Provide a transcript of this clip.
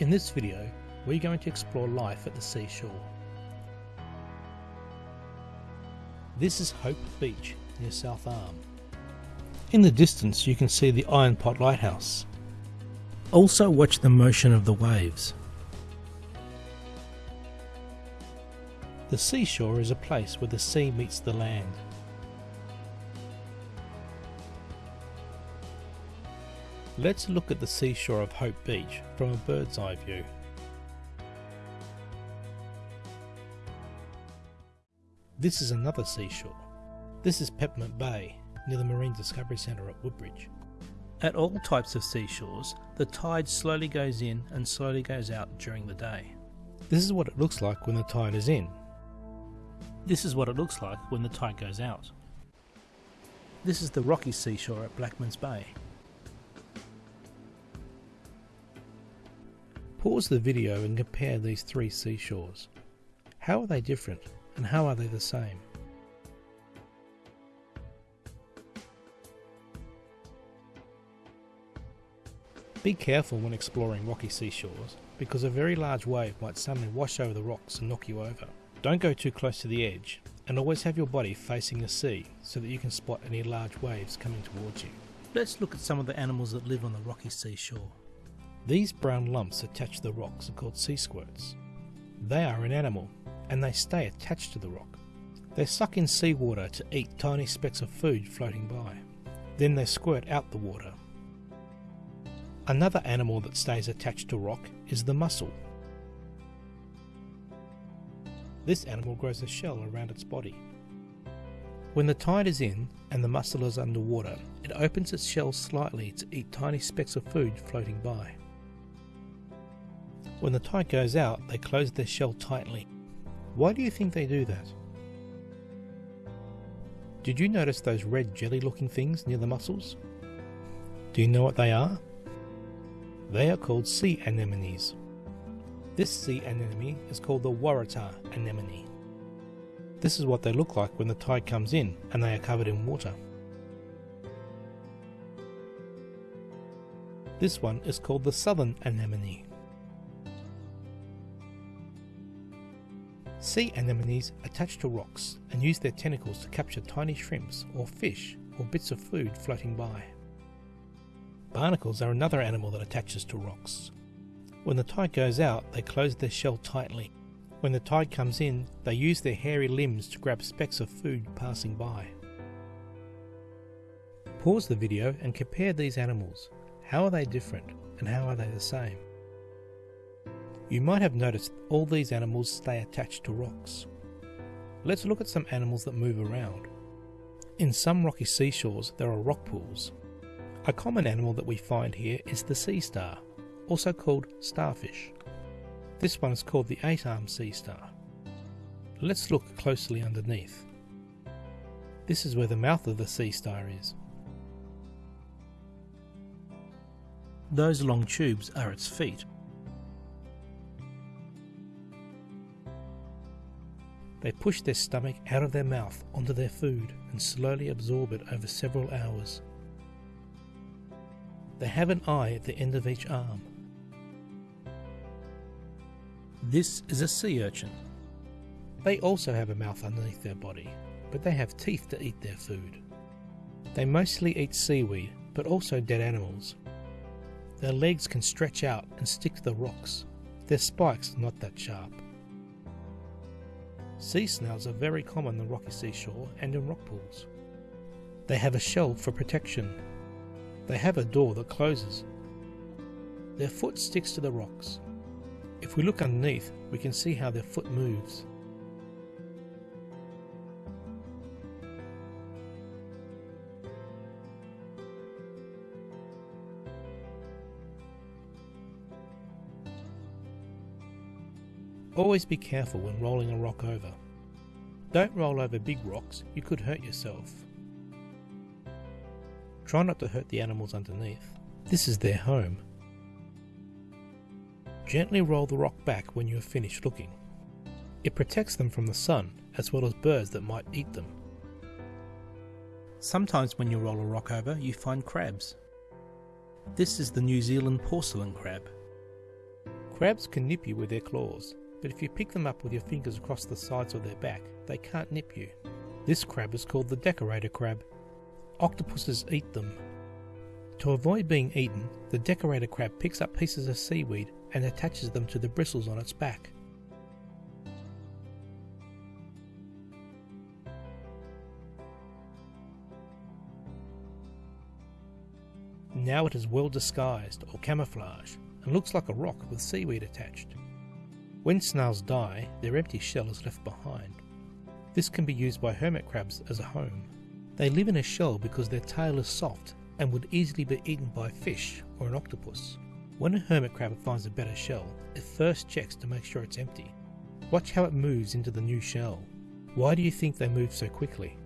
In this video, we're going to explore life at the seashore. This is Hope Beach near South Arm. In the distance you can see the Iron Pot Lighthouse. Also watch the motion of the waves. The seashore is a place where the sea meets the land. Let's look at the seashore of Hope Beach from a bird's eye view. This is another seashore. This is Peppermint Bay, near the Marine Discovery Centre at Woodbridge. At all types of seashores, the tide slowly goes in and slowly goes out during the day. This is what it looks like when the tide is in. This is what it looks like when the tide goes out. This is the rocky seashore at Blackman's Bay. Pause the video and compare these three seashores. How are they different and how are they the same? Be careful when exploring rocky seashores because a very large wave might suddenly wash over the rocks and knock you over. Don't go too close to the edge and always have your body facing the sea so that you can spot any large waves coming towards you. Let's look at some of the animals that live on the rocky seashore. These brown lumps attached to the rocks are called sea squirts. They are an animal and they stay attached to the rock. They suck in seawater to eat tiny specks of food floating by. Then they squirt out the water. Another animal that stays attached to rock is the mussel. This animal grows a shell around its body. When the tide is in and the mussel is underwater, it opens its shell slightly to eat tiny specks of food floating by. When the tide goes out, they close their shell tightly. Why do you think they do that? Did you notice those red jelly looking things near the mussels? Do you know what they are? They are called sea anemones. This sea anemone is called the Waratah anemone. This is what they look like when the tide comes in and they are covered in water. This one is called the southern anemone. Sea anemones attach to rocks and use their tentacles to capture tiny shrimps or fish or bits of food floating by. Barnacles are another animal that attaches to rocks. When the tide goes out, they close their shell tightly. When the tide comes in, they use their hairy limbs to grab specks of food passing by. Pause the video and compare these animals. How are they different and how are they the same? You might have noticed all these animals stay attached to rocks. Let's look at some animals that move around. In some rocky seashores there are rock pools. A common animal that we find here is the sea star, also called starfish. This one is called the eight-armed sea star. Let's look closely underneath. This is where the mouth of the sea star is. Those long tubes are its feet. They push their stomach out of their mouth onto their food and slowly absorb it over several hours. They have an eye at the end of each arm. This is a sea urchin. They also have a mouth underneath their body, but they have teeth to eat their food. They mostly eat seaweed, but also dead animals. Their legs can stretch out and stick to the rocks. Their spikes are not that sharp. Sea snails are very common on the rocky seashore and in rock pools. They have a shell for protection. They have a door that closes. Their foot sticks to the rocks. If we look underneath, we can see how their foot moves. Always be careful when rolling a rock over. Don't roll over big rocks, you could hurt yourself. Try not to hurt the animals underneath. This is their home. Gently roll the rock back when you have finished looking. It protects them from the sun as well as birds that might eat them. Sometimes when you roll a rock over you find crabs. This is the New Zealand porcelain crab. Crabs can nip you with their claws, but if you pick them up with your fingers across the sides of their back, they can't nip you. This crab is called the decorator crab. Octopuses eat them. To avoid being eaten, the decorator crab picks up pieces of seaweed and attaches them to the bristles on its back. Now it is well disguised or camouflaged and looks like a rock with seaweed attached. When snails die, their empty shell is left behind. This can be used by hermit crabs as a home. They live in a shell because their tail is soft and would easily be eaten by a fish or an octopus. When a hermit crab finds a better shell, it first checks to make sure it's empty. Watch how it moves into the new shell. Why do you think they move so quickly?